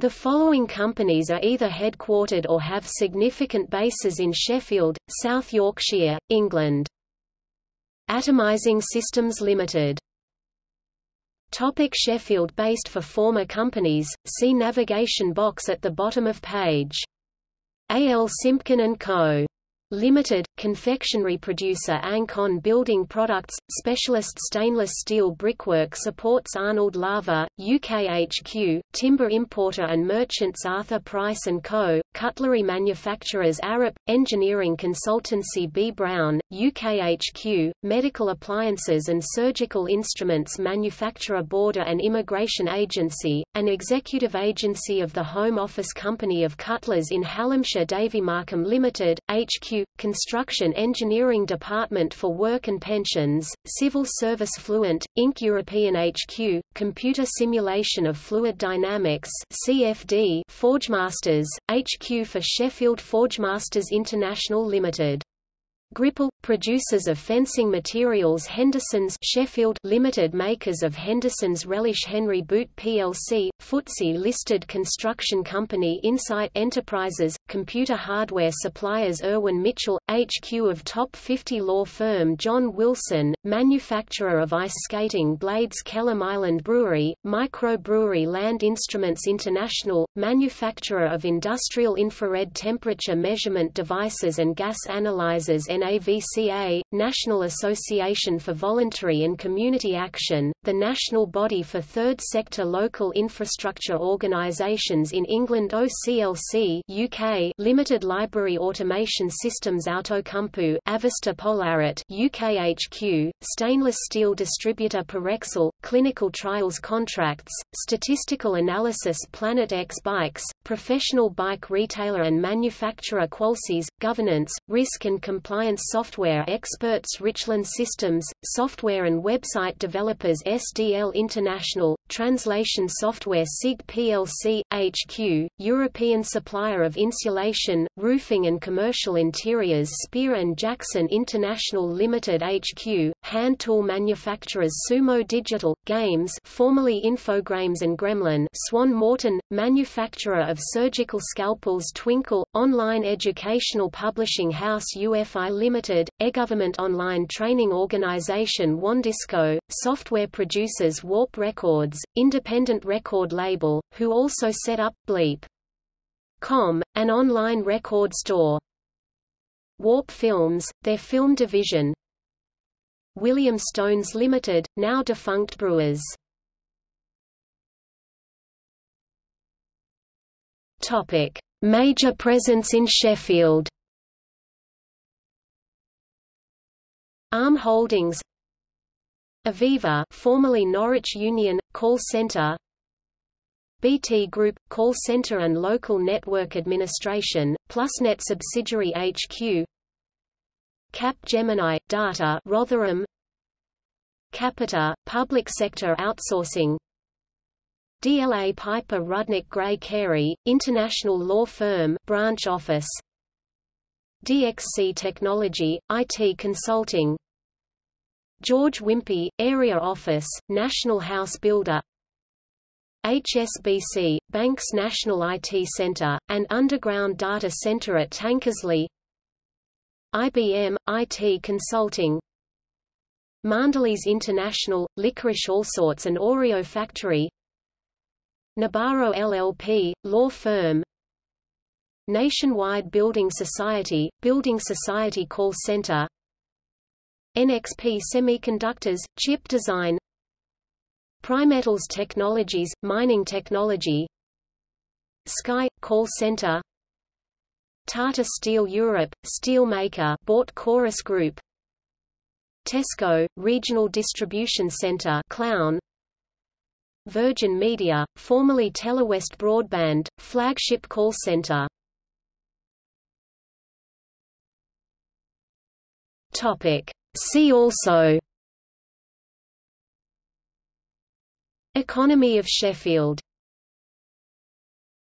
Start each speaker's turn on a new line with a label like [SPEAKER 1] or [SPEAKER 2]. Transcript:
[SPEAKER 1] The following companies are either headquartered or have significant bases in Sheffield, South Yorkshire, England. Atomizing Systems Limited Topic Sheffield Based for former companies, see navigation box at the bottom of page. A. L. Simpkin & Co. Limited, confectionery producer Ancon Building Products, specialist stainless steel brickwork supports Arnold Laver, UK HQ, timber importer and merchants Arthur Price & Co., cutlery manufacturers Arup, engineering consultancy B. Braun, UK HQ, medical appliances and surgical instruments manufacturer Border and Immigration Agency, an executive agency of the Home Office Company of Cutlers in Hallamshire Davy Markham Limited, HQ Construction Engineering Department for Work and Pensions, Civil Service Fluent, Inc. European HQ, Computer Simulation of Fluid Dynamics CFD Forgemasters, HQ for Sheffield Forgemasters International Limited. Gripple, producers of fencing materials Henderson's Sheffield Limited makers of Henderson's Relish Henry Boot plc, FTSE listed construction company Insight Enterprises, computer hardware suppliers Irwin Mitchell, HQ of top 50 law firm John Wilson, manufacturer of ice skating blades Kelham Island Brewery, microbrewery Land Instruments International, manufacturer of industrial infrared temperature measurement devices and gas analyzers NAVCA, National Association for Voluntary and Community Action, the national body for third sector local infrastructure organisations in England OCLC UK Limited Library Automation Systems Outokumpu Avesta Polarit UK HQ, stainless steel distributor Parexel, clinical trials contracts, statistical analysis Planet X Bikes, professional bike retailer and manufacturer Qualsys, governance, risk and compliance Science software experts Richland Systems, software and website developers SDL International, translation software SIG plc, HQ, European supplier of insulation, roofing and commercial interiors Spear & Jackson International Limited HQ, hand tool manufacturers Sumo Digital, Games formerly Infogrames and Gremlin Swan Morton, manufacturer of surgical scalpels Twinkl, online educational publishing house UFI Limited, e-government online training organization WANdisco, software producers Warp Records, independent record label, who also set up Bleep. Com, an online record store. Warp Films, their film division. William Stones Limited, now defunct Brewers. Topic: Major presence in Sheffield. Arm Holdings Aviva formerly Norwich Union, call centre BT Group, call centre and local network administration, PlusNet subsidiary HQ Cap Gemini, Data Rotherham Capita, public sector outsourcing DLA Piper Rudnick Gray Cary, international law firm branch office DXC Technology, IT Consulting. George Wimpey, Area Office, National House Builder. HSBC, Banks National IT Center, and Underground Data Center at Tankersley. IBM, IT Consulting. Mondelez International, Licorice Allsorts and Oreo Factory. Nabarro LLP, law firm Nationwide Building Society, Building Society Call Center. NXP Semiconductors, Chip Design. Primetals Technologies, Mining Technology. Sky, Call Center. Tata Steel Europe, steelmaker bought Chorus Group. Tesco, Regional Distribution Center Clowne. Virgin Media, formerly Telewest Broadband, flagship call center Topic. See also Economy of Sheffield